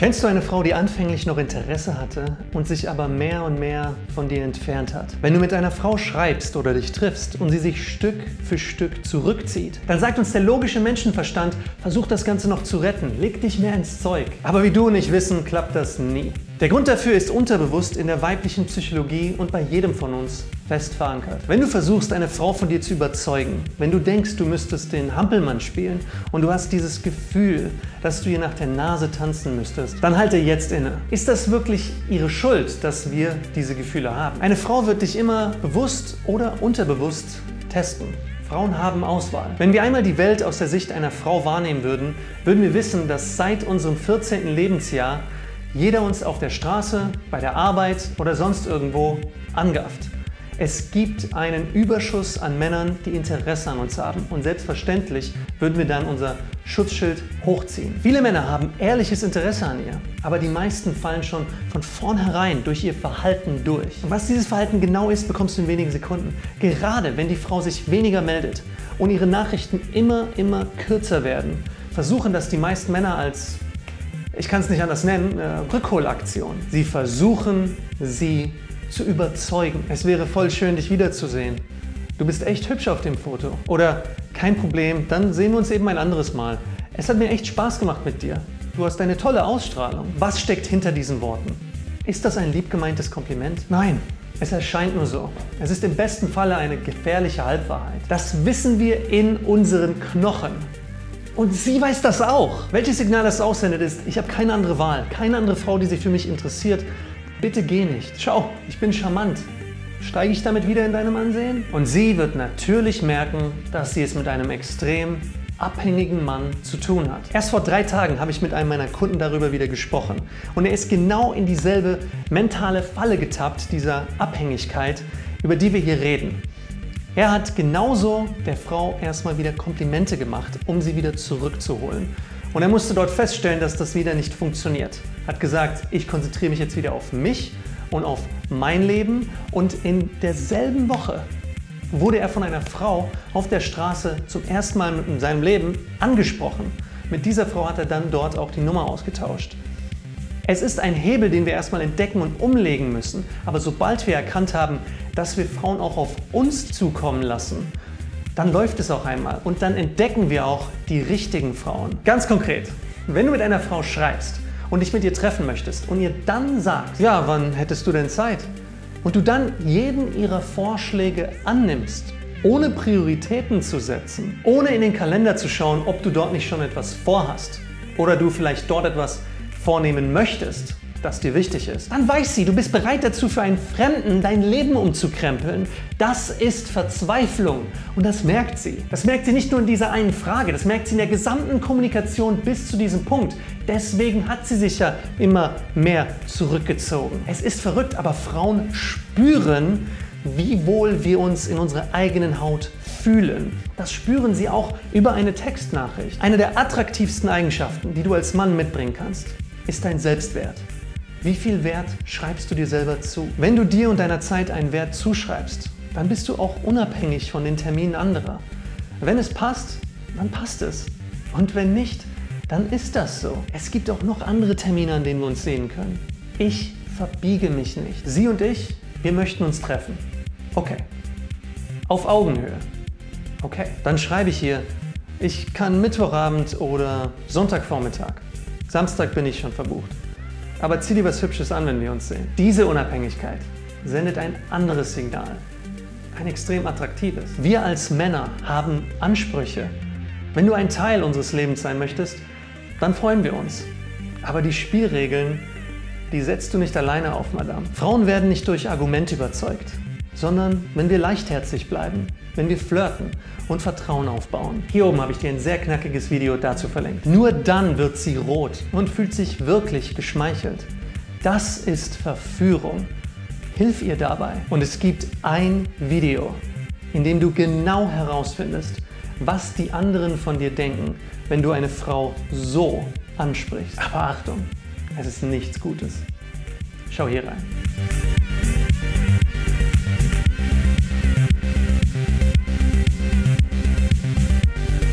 Kennst du eine Frau, die anfänglich noch Interesse hatte und sich aber mehr und mehr von dir entfernt hat? Wenn du mit einer Frau schreibst oder dich triffst und sie sich Stück für Stück zurückzieht, dann sagt uns der logische Menschenverstand, versuch das Ganze noch zu retten, leg dich mehr ins Zeug. Aber wie du und ich wissen, klappt das nie. Der Grund dafür ist unterbewusst in der weiblichen Psychologie und bei jedem von uns fest verankert. Wenn du versuchst, eine Frau von dir zu überzeugen, wenn du denkst, du müsstest den Hampelmann spielen und du hast dieses Gefühl, dass du ihr nach der Nase tanzen müsstest, dann halte jetzt inne. Ist das wirklich ihre Schuld, dass wir diese Gefühle haben? Eine Frau wird dich immer bewusst oder unterbewusst testen. Frauen haben Auswahl. Wenn wir einmal die Welt aus der Sicht einer Frau wahrnehmen würden, würden wir wissen, dass seit unserem 14. Lebensjahr jeder uns auf der Straße, bei der Arbeit oder sonst irgendwo angafft. Es gibt einen Überschuss an Männern, die Interesse an uns haben und selbstverständlich würden wir dann unser Schutzschild hochziehen. Viele Männer haben ehrliches Interesse an ihr, aber die meisten fallen schon von vornherein durch ihr Verhalten durch. Und was dieses Verhalten genau ist, bekommst du in wenigen Sekunden. Gerade wenn die Frau sich weniger meldet und ihre Nachrichten immer, immer kürzer werden, versuchen das die meisten Männer als ich kann es nicht anders nennen, äh, Rückholaktion. Sie versuchen, sie zu überzeugen. Es wäre voll schön, dich wiederzusehen. Du bist echt hübsch auf dem Foto. Oder kein Problem, dann sehen wir uns eben ein anderes Mal. Es hat mir echt Spaß gemacht mit dir. Du hast eine tolle Ausstrahlung. Was steckt hinter diesen Worten? Ist das ein lieb gemeintes Kompliment? Nein, es erscheint nur so. Es ist im besten Falle eine gefährliche Halbwahrheit. Das wissen wir in unseren Knochen. Und sie weiß das auch. Welches Signal das aussendet ist, ich habe keine andere Wahl, keine andere Frau, die sich für mich interessiert. Bitte geh nicht. Schau, ich bin charmant. Steige ich damit wieder in deinem Ansehen? Und sie wird natürlich merken, dass sie es mit einem extrem abhängigen Mann zu tun hat. Erst vor drei Tagen habe ich mit einem meiner Kunden darüber wieder gesprochen und er ist genau in dieselbe mentale Falle getappt, dieser Abhängigkeit, über die wir hier reden. Er hat genauso der Frau erstmal wieder Komplimente gemacht, um sie wieder zurückzuholen. Und er musste dort feststellen, dass das wieder nicht funktioniert. Hat gesagt, ich konzentriere mich jetzt wieder auf mich und auf mein Leben. Und in derselben Woche wurde er von einer Frau auf der Straße zum ersten Mal in seinem Leben angesprochen. Mit dieser Frau hat er dann dort auch die Nummer ausgetauscht. Es ist ein Hebel, den wir erstmal entdecken und umlegen müssen. Aber sobald wir erkannt haben, dass wir Frauen auch auf uns zukommen lassen, dann läuft es auch einmal und dann entdecken wir auch die richtigen Frauen. Ganz konkret, wenn du mit einer Frau schreibst und dich mit ihr treffen möchtest und ihr dann sagst, ja, wann hättest du denn Zeit? Und du dann jeden ihrer Vorschläge annimmst, ohne Prioritäten zu setzen, ohne in den Kalender zu schauen, ob du dort nicht schon etwas vorhast oder du vielleicht dort etwas vornehmen möchtest, das dir wichtig ist, dann weiß sie, du bist bereit dazu, für einen Fremden dein Leben umzukrempeln. Das ist Verzweiflung und das merkt sie. Das merkt sie nicht nur in dieser einen Frage, das merkt sie in der gesamten Kommunikation bis zu diesem Punkt. Deswegen hat sie sich ja immer mehr zurückgezogen. Es ist verrückt, aber Frauen spüren, wie wohl wir uns in unserer eigenen Haut fühlen. Das spüren sie auch über eine Textnachricht. Eine der attraktivsten Eigenschaften, die du als Mann mitbringen kannst ist dein Selbstwert. Wie viel Wert schreibst du dir selber zu? Wenn du dir und deiner Zeit einen Wert zuschreibst, dann bist du auch unabhängig von den Terminen anderer. Wenn es passt, dann passt es. Und wenn nicht, dann ist das so. Es gibt auch noch andere Termine, an denen wir uns sehen können. Ich verbiege mich nicht. Sie und ich, wir möchten uns treffen. Okay. Auf Augenhöhe. Okay. Dann schreibe ich hier, ich kann Mittwochabend oder Sonntagvormittag. Samstag bin ich schon verbucht. Aber zieh dir was Hübsches an, wenn wir uns sehen. Diese Unabhängigkeit sendet ein anderes Signal. Ein extrem attraktives. Wir als Männer haben Ansprüche. Wenn du ein Teil unseres Lebens sein möchtest, dann freuen wir uns. Aber die Spielregeln, die setzt du nicht alleine auf, Madame. Frauen werden nicht durch Argumente überzeugt sondern wenn wir leichtherzig bleiben, wenn wir flirten und Vertrauen aufbauen. Hier oben habe ich dir ein sehr knackiges Video dazu verlinkt. Nur dann wird sie rot und fühlt sich wirklich geschmeichelt. Das ist Verführung. Hilf ihr dabei. Und es gibt ein Video, in dem du genau herausfindest, was die anderen von dir denken, wenn du eine Frau so ansprichst. Aber Achtung, es ist nichts Gutes. Schau hier rein.